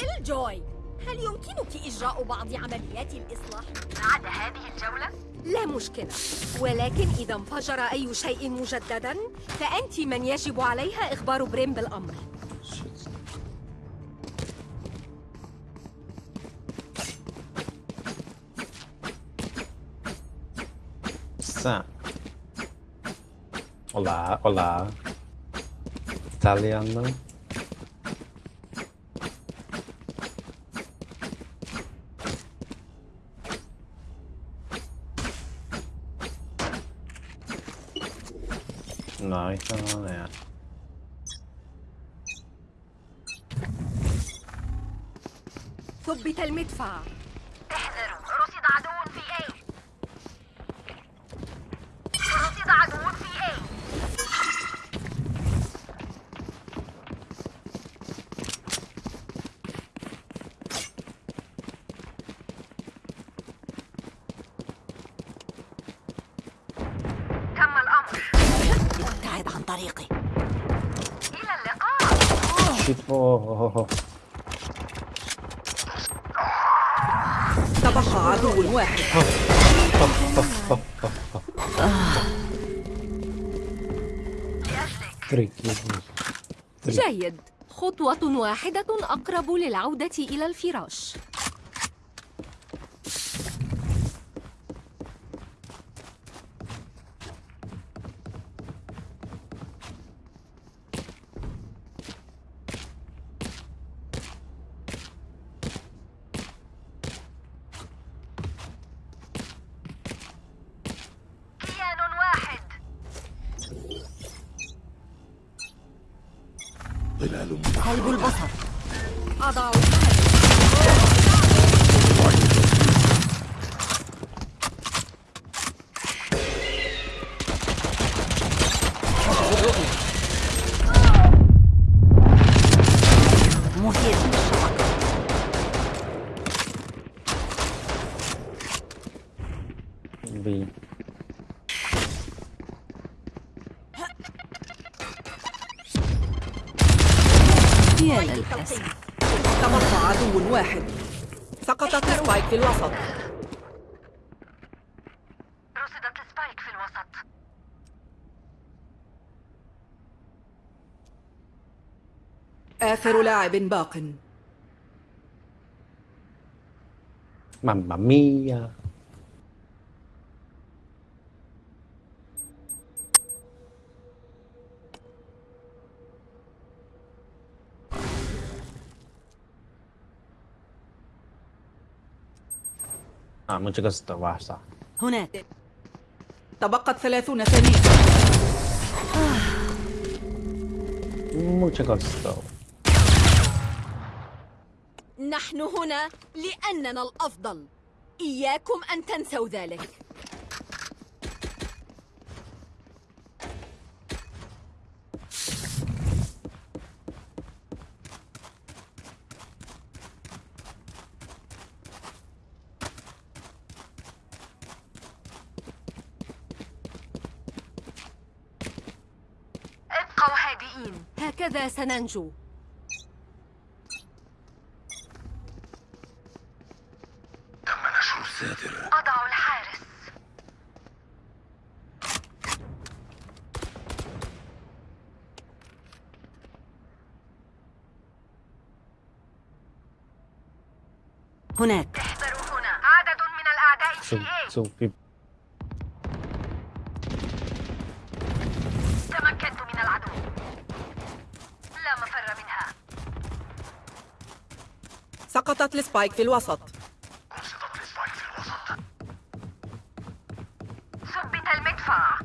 كيل جوي هل يمكنك إجراء بعض عمليات الإصلاح؟ بعد هذه الجولة؟ لا مشكلة ولكن إذا انفجر أي شيء مجددا فأنت من يجب عليها إخبار بريم بالأمر. Olá, olá. Italiano. Então não é. ثبت المدفع خطوة واحدة أقرب للعودة إلى الفراش. يا للأسف تبقى عدو واحد. سقطت سبايك في الوسط. رصدت السبايك في الوسط. آخر لاعب باق. Mamma mia. Ah, mencegah setelah sah. هناك. تبقت ثلاثون ثانية. setelah. نحن هنا لأننا الأفضل. إياكم أن تنسوا ذلك. هكذا سننجو؟ تم نشر الساتر أضع الحارس. هناك. احذروا هنا. عدد من الأعداء في so people. سقطت السبايك في الوسط. السبايك في الوسط ثبت المدفع.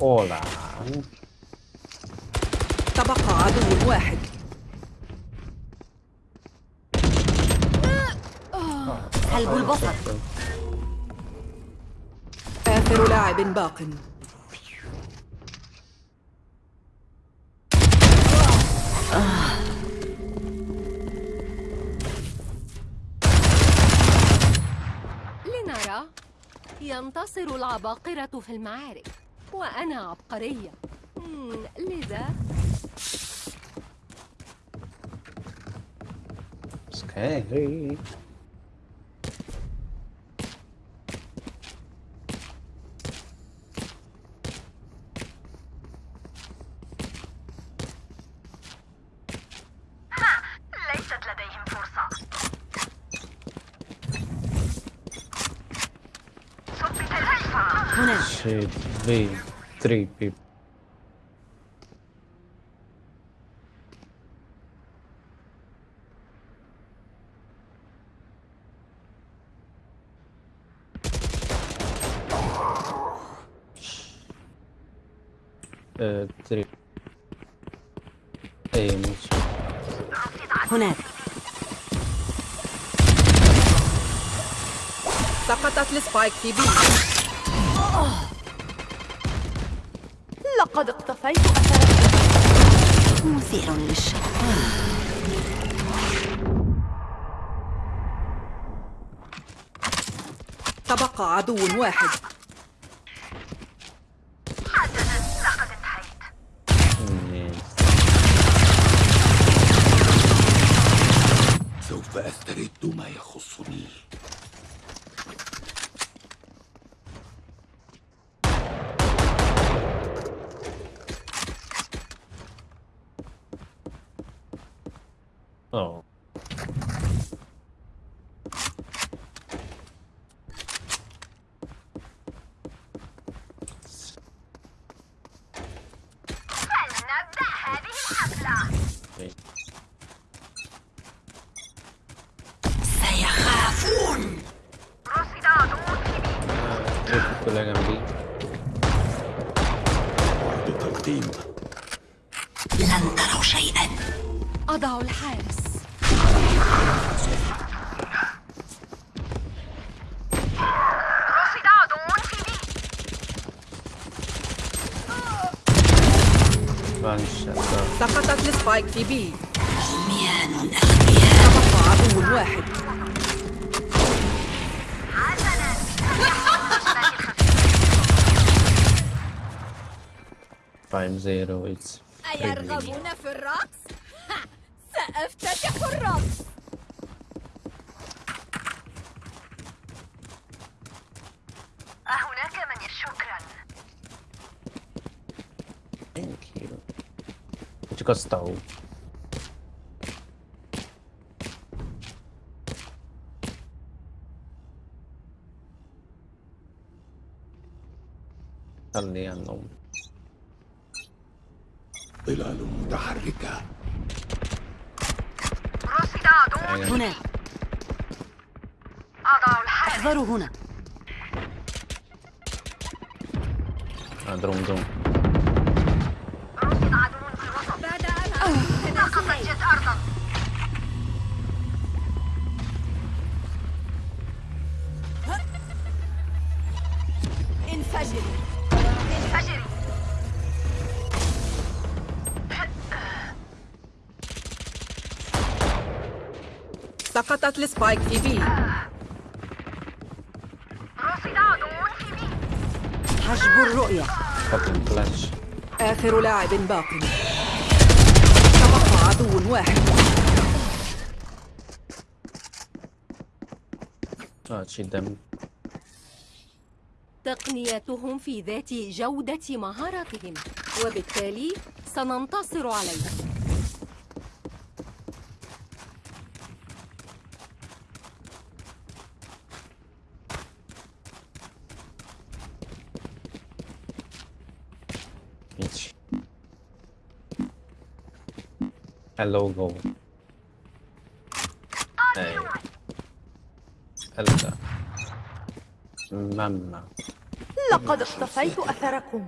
Hola. تبقى عدو واحد. قلب البصر. آخر لاعب باق. لنرى ينتصر العباقرة في المعارك وأنا عبقرية. لذا؟ سكاري هناك شيت بي 3 بيب تري اي مش هناك. سقطت السبايك في بي. لقد اقتفيت أثرك مثير للشك تبقى عدو واحد. السبايك في بي عميان أغبياء تبقى عدو واحد 5 0 اتس أيرغبون في الرقص؟ سأفتتح الرقص. أهناك من شكرا. تكستو خلي النوم ظلال متحركة هناك أضع الحارس أحذروا هنا. دروم دروم سقطت السبايك في. بي حجب الرؤية. آخر لاعب باق. تبقى عدو واحد. تقنيتهم في ذات جودة مهاراتهم. وبالتالي سننتصر عليهم. هلو جو اي هلا ماما لقد اقتفيت أثركم.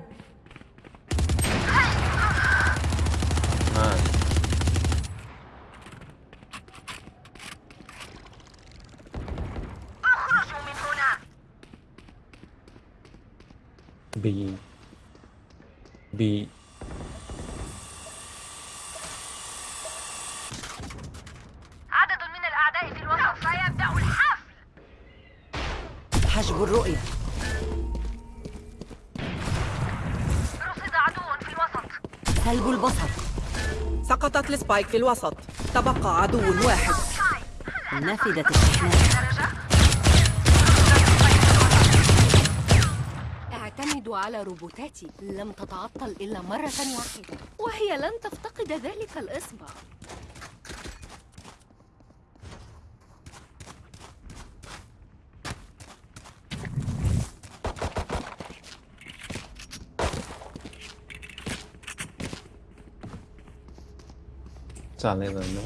السبايك في الوسط. تبقى عدو واحد. نفدت الشحنات اعتمد على روبوتاتي. لم تتعطل إلا مرة واحدة. وهي لن تفتقد ذلك الإصبع. 咋没人呢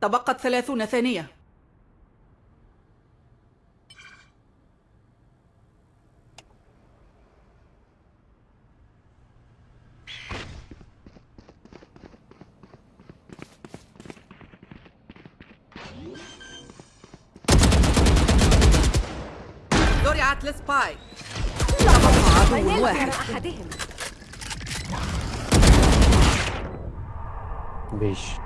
تبقت ثلاثون ثانية. زرعت السبايك عدو واحد. أحدهم. بيش.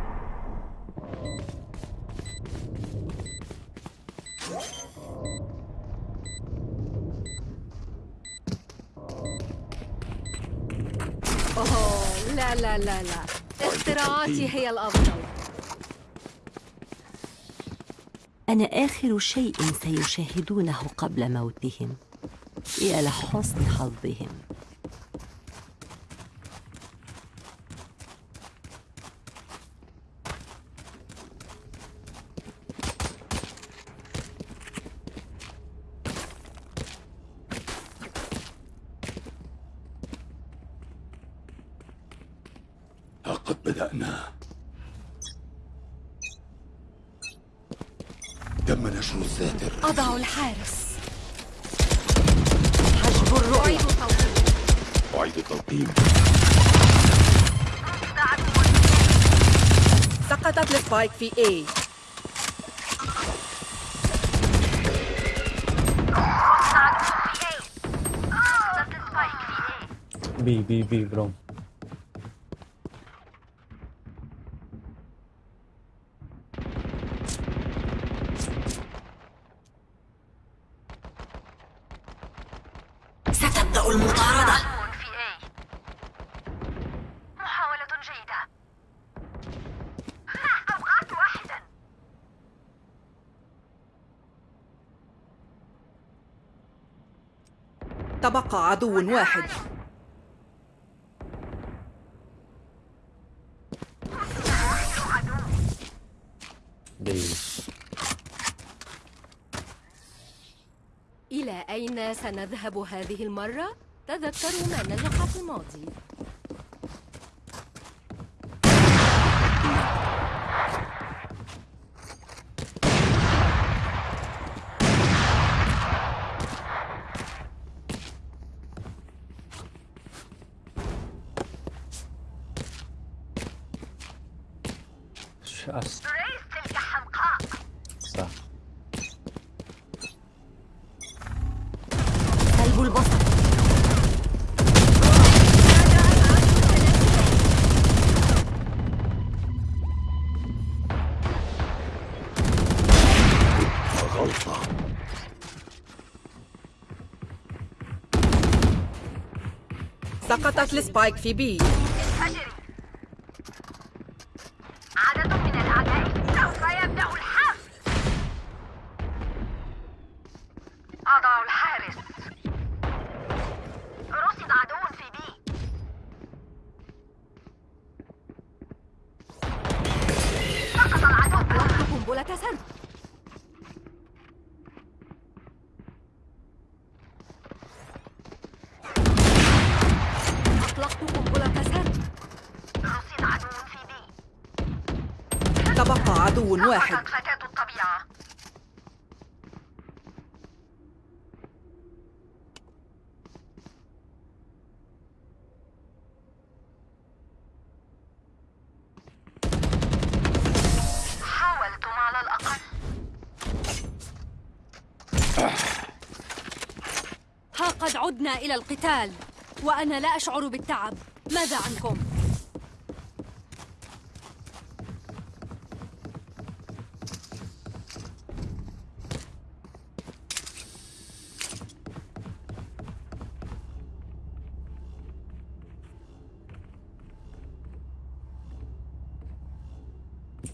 أنا آخر شيء سيشاهدونه قبل موتهم. يا لحسن حظهم. السبايك في A بي بي بي برو ستبدأ المطاردة في A محاولة جيدة ها، أوقعت واحدا تبقى عدو واحد. إلى أين سنذهب هذه المرة؟ تذكروا ما نجح في الماضي. سقطت السبايك في بي. واحد فتاة الطبيعة حاولتم على الأقل ها قد عدنا إلى القتال وأنا لا أشعر بالتعب ماذا عنكم؟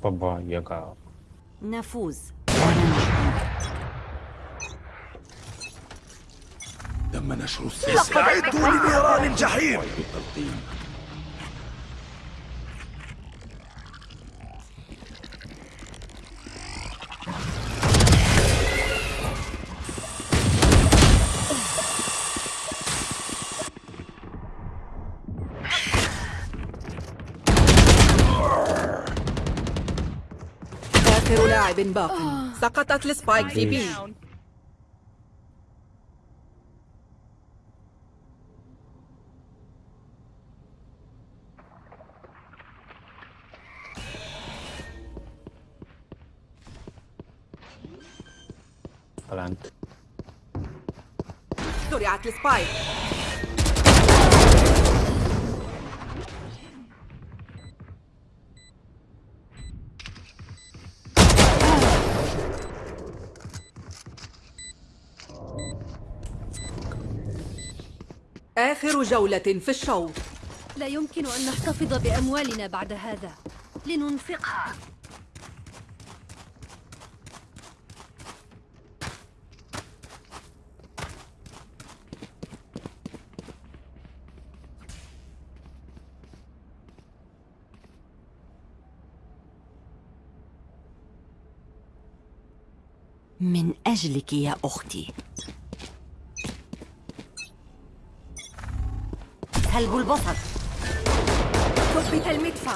بابا يقع. نفوز. تم نشر السلسلة استعدوا لنيران الجحيم. لاعب باق سقطت السبايك في بي. بلانت زرعت السبايك آخر جولة في الشوط. لا يمكن أن نحتفظ بأموالنا بعد هذا. لننفقها. من أجلك يا أختي. سلب البصر ثبت المدفع.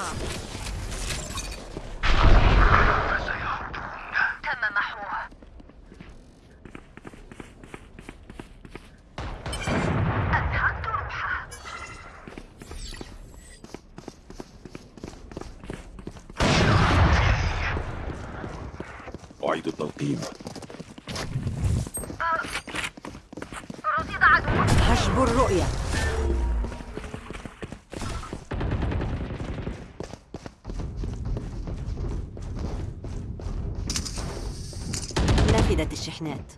نفدت الشحنات.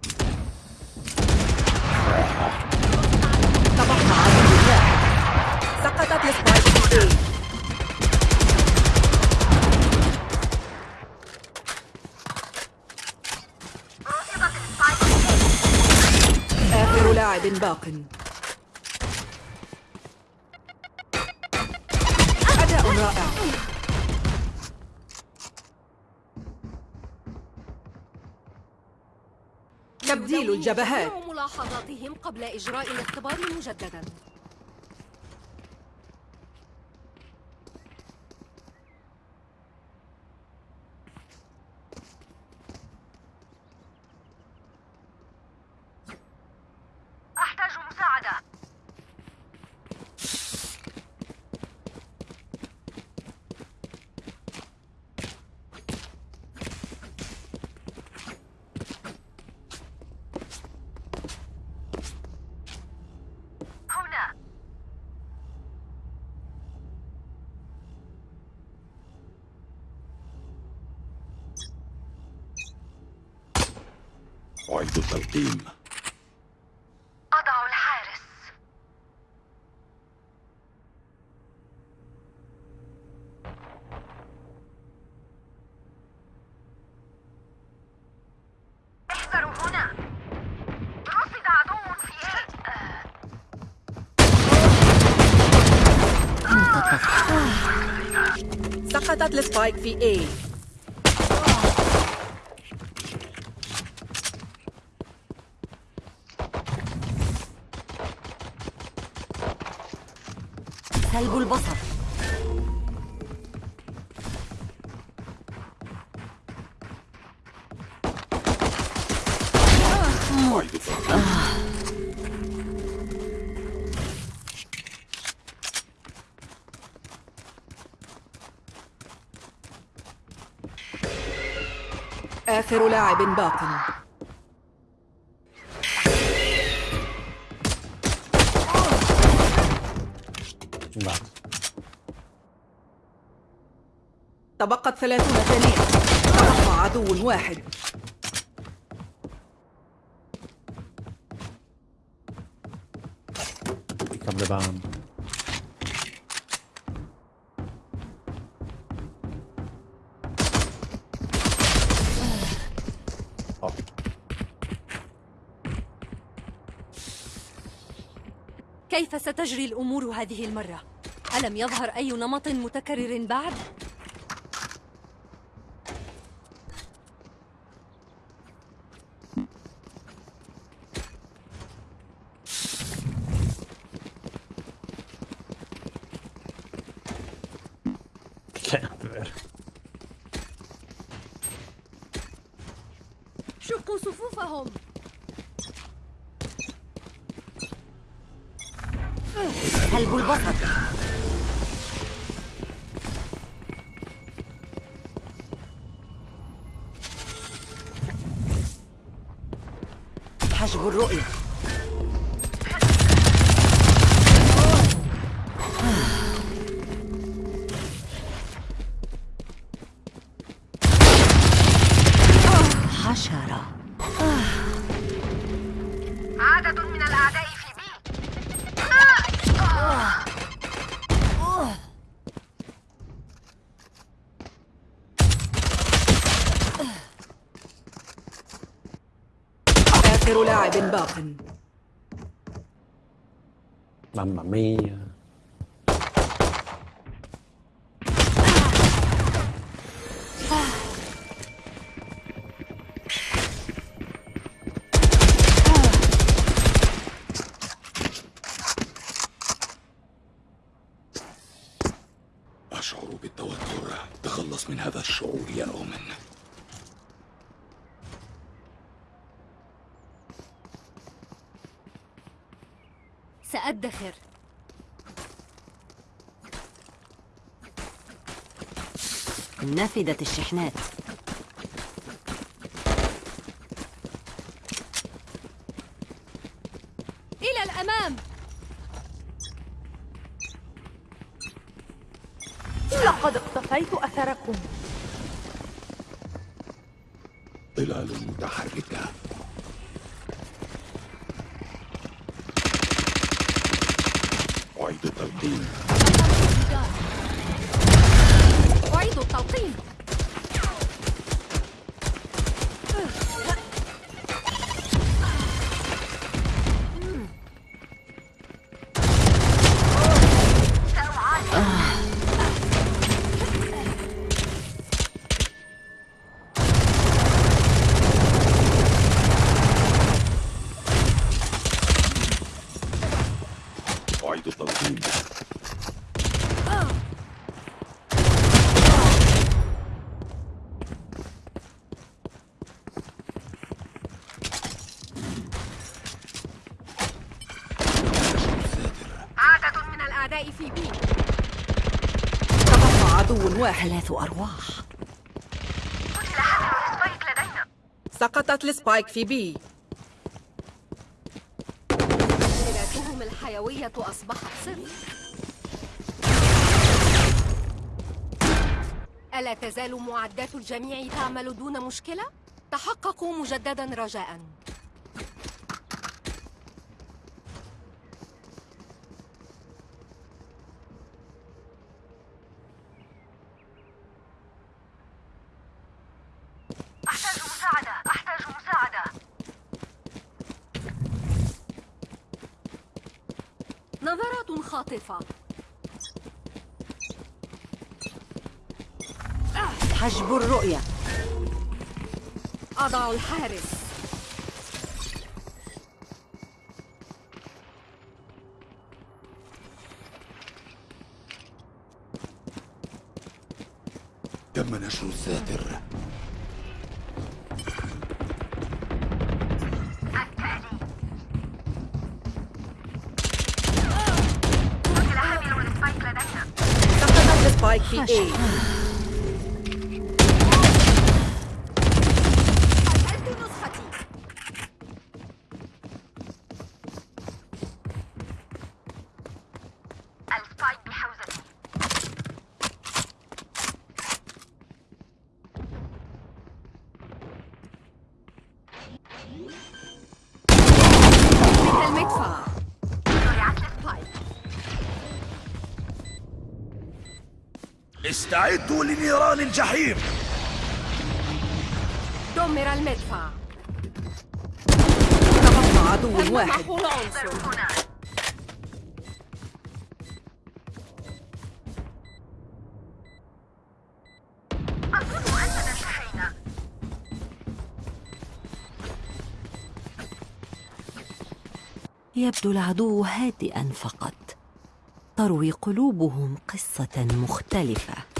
تبقى واحد سقطت آخر لاعب باق. تبديل الجبهات. ملاحظاتهم قبل إجراء الاختبار مجددا. أعد التلقيم أضع الحارس. احذروا هنا. رصد عدو في سقطت السبايك في إيه سلب البصر. آخر لاعب باق. تبقت ثلاثون ثانية تبقى عدو واحد up the bomb. كيف ستجري الأمور هذه المرة؟ ألم يظهر أي نمط متكرر بعد؟ حجب الرؤية Mamma mia. أشعر بالتوتر تخلص من هذا الشعور يا أومن سأدخر نفدت الشحنات. سقطت السبايك في بي مؤشراتهم الحيوية أصبحت صفر. ألا تزال معدات الجميع تعمل دون مشكلة؟ تحققوا مجددا رجاء. خاطفة حجب الرؤية. أضع الحارس. تم نشر الساتر. سقطت السبايك في استعدوا لنيران الجحيم. دمر المدفع. تبقى عدو واحد. يبدو العدو هادئا فقط. تروي قلوبهم قصة مختلفة.